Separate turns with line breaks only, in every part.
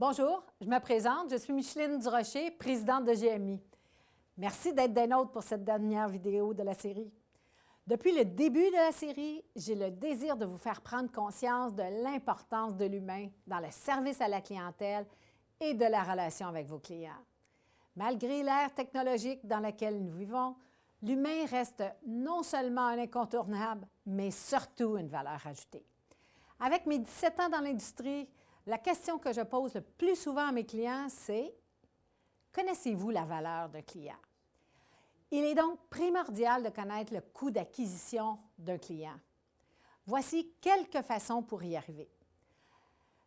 Bonjour, je me présente, je suis Micheline Durocher, présidente de GMI. Merci d'être des nôtres pour cette dernière vidéo de la série. Depuis le début de la série, j'ai le désir de vous faire prendre conscience de l'importance de l'humain dans le service à la clientèle et de la relation avec vos clients. Malgré l'ère technologique dans laquelle nous vivons, l'humain reste non seulement un incontournable, mais surtout une valeur ajoutée. Avec mes 17 ans dans l'industrie, la question que je pose le plus souvent à mes clients, c'est Connaissez-vous la valeur d'un client? Il est donc primordial de connaître le coût d'acquisition d'un client. Voici quelques façons pour y arriver.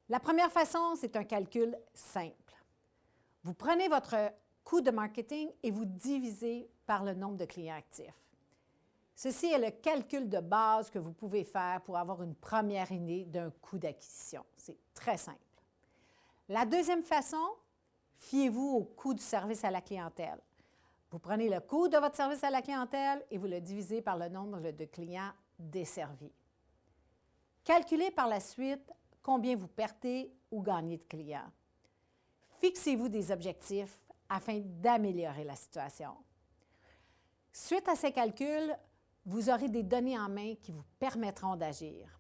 La première façon, c'est un calcul simple. Vous prenez votre coût de marketing et vous divisez par le nombre de clients actifs. Ceci est le calcul de base que vous pouvez faire pour avoir une première idée d'un coût d'acquisition. C'est très simple. La deuxième façon, fiez-vous au coût du service à la clientèle. Vous prenez le coût de votre service à la clientèle et vous le divisez par le nombre de clients desservis. Calculez par la suite combien vous perdez ou gagnez de clients. Fixez-vous des objectifs afin d'améliorer la situation. Suite à ces calculs, vous aurez des données en main qui vous permettront d'agir.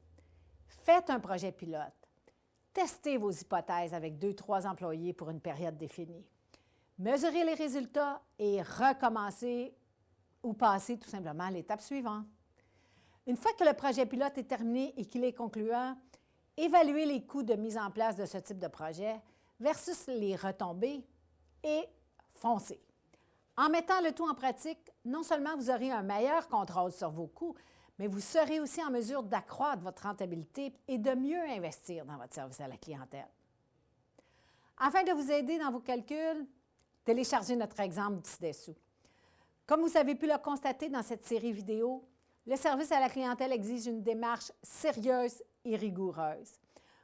Faites un projet pilote. Testez vos hypothèses avec deux, trois employés pour une période définie. Mesurez les résultats et recommencez ou passez tout simplement à l'étape suivante. Une fois que le projet pilote est terminé et qu'il est concluant, évaluez les coûts de mise en place de ce type de projet versus les retombées et foncez. En mettant le tout en pratique, non seulement vous aurez un meilleur contrôle sur vos coûts, mais vous serez aussi en mesure d'accroître votre rentabilité et de mieux investir dans votre service à la clientèle. Afin de vous aider dans vos calculs, téléchargez notre exemple ci-dessous. Comme vous avez pu le constater dans cette série vidéo, le service à la clientèle exige une démarche sérieuse et rigoureuse.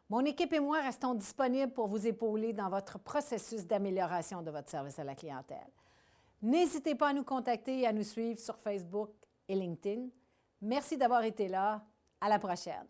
Mon équipe et moi restons disponibles pour vous épauler dans votre processus d'amélioration de votre service à la clientèle. N'hésitez pas à nous contacter et à nous suivre sur Facebook et LinkedIn. Merci d'avoir été là. À la prochaine.